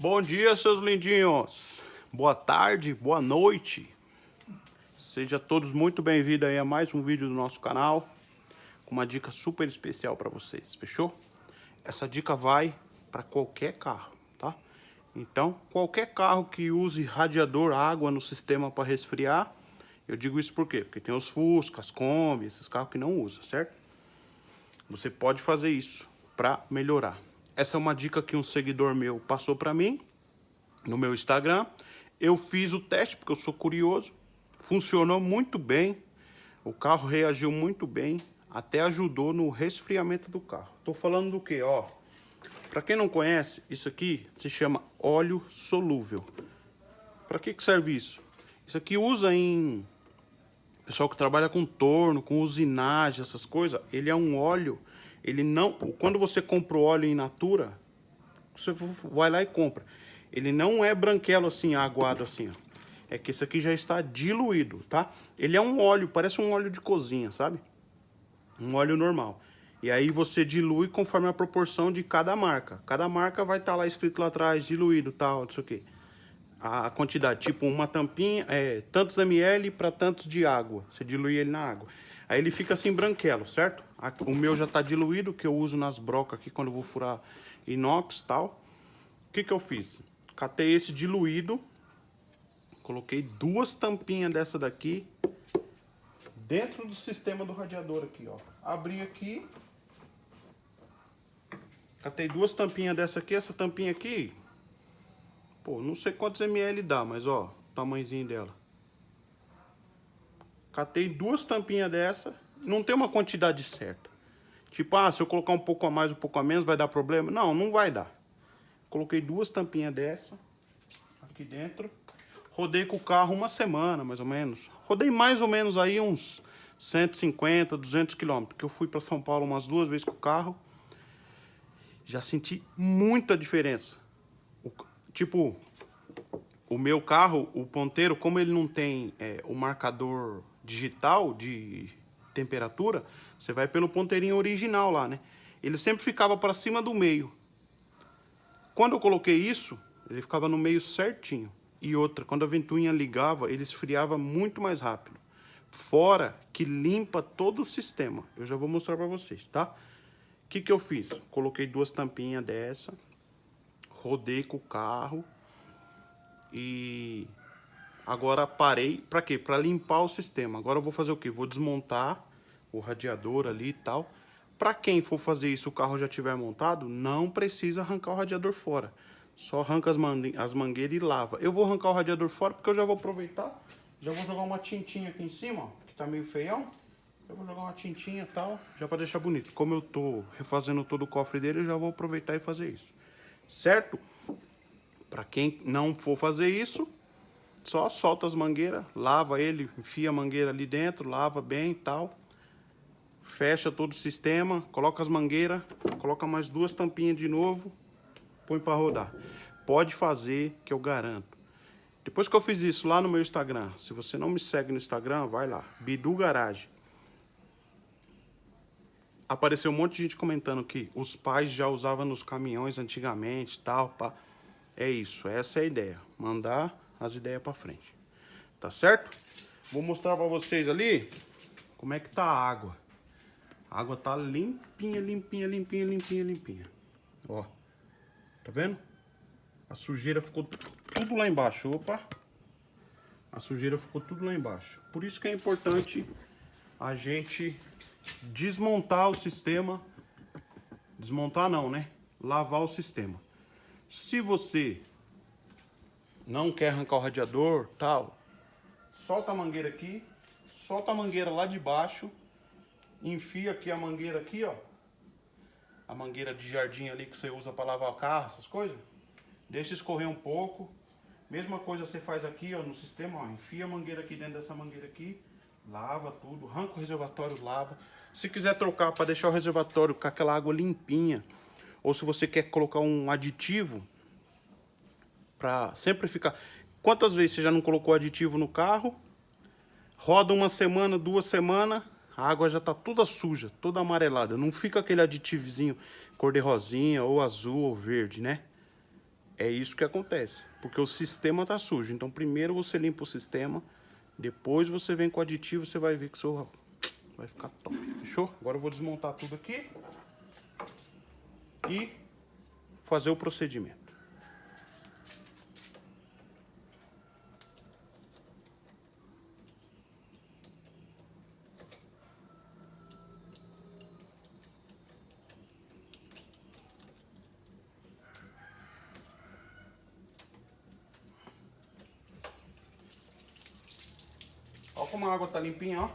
Bom dia, seus lindinhos. Boa tarde, boa noite. Sejam todos muito bem-vindos a mais um vídeo do nosso canal com uma dica super especial para vocês, fechou? Essa dica vai para qualquer carro, tá? Então, qualquer carro que use radiador água no sistema para resfriar, eu digo isso por quê? Porque tem os Fusca, as Kombi, esses carros que não usam, certo? Você pode fazer isso para melhorar. Essa é uma dica que um seguidor meu passou para mim no meu Instagram. Eu fiz o teste porque eu sou curioso. Funcionou muito bem. O carro reagiu muito bem. Até ajudou no resfriamento do carro. Tô falando do que, ó. Para quem não conhece, isso aqui se chama óleo solúvel. Para que que serve isso? Isso aqui usa em pessoal que trabalha com torno, com usinagem, essas coisas. Ele é um óleo ele não, quando você compra o óleo in natura, você vai lá e compra. Ele não é branquelo assim, aguado assim, ó. É que esse aqui já está diluído, tá? Ele é um óleo, parece um óleo de cozinha, sabe? Um óleo normal. E aí você dilui conforme a proporção de cada marca. Cada marca vai estar tá lá escrito lá atrás, diluído, tal, não sei o quê. A quantidade, tipo uma tampinha, é tantos ml para tantos de água. Você dilui ele na água. Aí ele fica assim branquelo, certo? O meu já tá diluído, que eu uso nas brocas aqui quando eu vou furar inox e tal. O que que eu fiz? Catei esse diluído, coloquei duas tampinhas dessa daqui dentro do sistema do radiador aqui, ó. Abri aqui, catei duas tampinhas dessa aqui, essa tampinha aqui, pô, não sei quantos ml dá, mas ó, o tamanhozinho dela. Catei duas tampinhas dessa. Não tem uma quantidade certa. Tipo, ah, se eu colocar um pouco a mais, um pouco a menos, vai dar problema? Não, não vai dar. Coloquei duas tampinhas dessa. Aqui dentro. Rodei com o carro uma semana, mais ou menos. Rodei mais ou menos aí uns 150, 200 quilômetros. Que eu fui para São Paulo umas duas vezes com o carro. Já senti muita diferença. O, tipo, o meu carro, o ponteiro, como ele não tem é, o marcador digital de temperatura, você vai pelo ponteirinho original lá, né? Ele sempre ficava para cima do meio. Quando eu coloquei isso, ele ficava no meio certinho. E outra, quando a ventoinha ligava, ele esfriava muito mais rápido. Fora que limpa todo o sistema. Eu já vou mostrar para vocês, tá? O que que eu fiz? Coloquei duas tampinhas dessa, rodei com o carro e Agora parei, para quê? Para limpar o sistema. Agora eu vou fazer o quê? Vou desmontar o radiador ali e tal. Para quem for fazer isso, o carro já tiver montado, não precisa arrancar o radiador fora. Só arranca as, as mangueiras e lava. Eu vou arrancar o radiador fora porque eu já vou aproveitar. Já vou jogar uma tintinha aqui em cima, ó, que tá meio feião. Eu vou jogar uma tintinha e tal, já para deixar bonito. Como eu tô refazendo todo o cofre dele, eu já vou aproveitar e fazer isso. Certo? Para quem não for fazer isso, só solta as mangueiras, lava ele, enfia a mangueira ali dentro, lava bem e tal. Fecha todo o sistema, coloca as mangueiras, coloca mais duas tampinhas de novo, põe para rodar. Pode fazer que eu garanto. Depois que eu fiz isso lá no meu Instagram, se você não me segue no Instagram, vai lá, Bidu Garage. Apareceu um monte de gente comentando que os pais já usavam nos caminhões antigamente, tal, pá. É isso, essa é a ideia. Mandar as ideias para frente. Tá certo? Vou mostrar para vocês ali como é que tá a água. A água tá limpinha, limpinha, limpinha, limpinha, limpinha. Ó. Tá vendo? A sujeira ficou tudo lá embaixo. Opa! A sujeira ficou tudo lá embaixo. Por isso que é importante a gente desmontar o sistema. Desmontar não, né? Lavar o sistema. Se você não quer arrancar o radiador, tal, solta a mangueira aqui, solta a mangueira lá de baixo, enfia aqui a mangueira aqui, ó, a mangueira de jardim ali que você usa para lavar o carro, essas coisas, deixa escorrer um pouco, mesma coisa você faz aqui, ó, no sistema, ó, enfia a mangueira aqui dentro dessa mangueira aqui, lava tudo, arranca o reservatório, lava. Se quiser trocar para deixar o reservatório com aquela água limpinha, ou se você quer colocar um aditivo, para sempre ficar... Quantas vezes você já não colocou aditivo no carro? Roda uma semana, duas semanas, a água já tá toda suja, toda amarelada. Não fica aquele aditivozinho cor de rosinha, ou azul, ou verde, né? É isso que acontece, porque o sistema tá sujo. Então primeiro você limpa o sistema, depois você vem com o aditivo, você vai ver que o seu vai ficar top. Fechou? Agora eu vou desmontar tudo aqui e fazer o procedimento. Como a água tá limpinha, ó.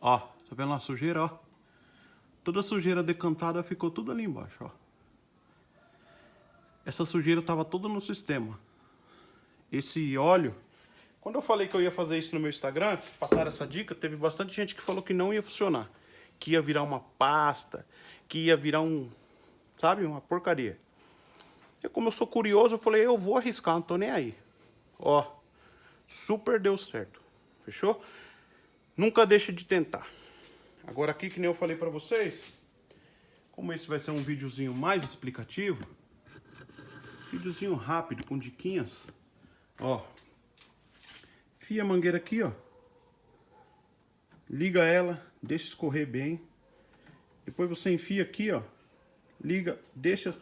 Ó, tá vendo a sujeira, ó? Toda a sujeira decantada ficou tudo ali embaixo, ó. Essa sujeira tava toda no sistema. Esse óleo... Quando eu falei que eu ia fazer isso no meu Instagram, passar essa dica, teve bastante gente que falou que não ia funcionar. Que ia virar uma pasta, que ia virar um... Sabe? Uma porcaria. E como eu sou curioso, eu falei, eu vou arriscar, não tô nem aí. Ó, super deu certo. Fechou? Nunca deixe de tentar. Agora aqui, que nem eu falei pra vocês, como esse vai ser um videozinho mais explicativo, videozinho rápido, com diquinhas, ó, fia a mangueira aqui, ó, liga ela, deixa escorrer bem, depois você enfia aqui, ó, liga, deixa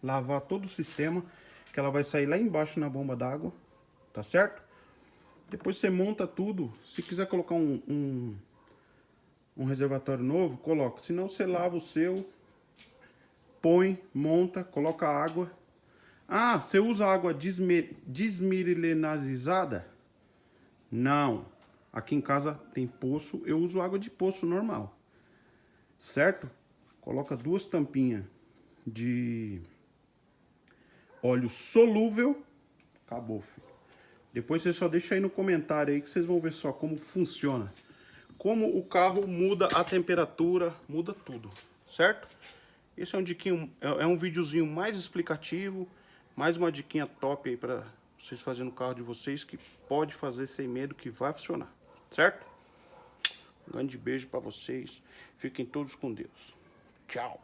lavar todo o sistema, que ela vai sair lá embaixo na bomba d'água, tá certo? Depois você monta tudo. Se quiser colocar um, um, um reservatório novo, coloca. Se não, você lava o seu, põe, monta, coloca água. Ah, você usa água desmi desmilenazizada? Não. Aqui em casa tem poço, eu uso água de poço normal. Certo? Coloca duas tampinhas de óleo solúvel. Acabou, filho. Depois você só deixa aí no comentário aí que vocês vão ver só como funciona. Como o carro muda a temperatura, muda tudo, certo? Esse é um diquinho, é, é um videozinho mais explicativo, mais uma diquinha top aí para vocês fazerem no carro de vocês que pode fazer sem medo que vai funcionar, certo? Um grande beijo para vocês. Fiquem todos com Deus. Tchau.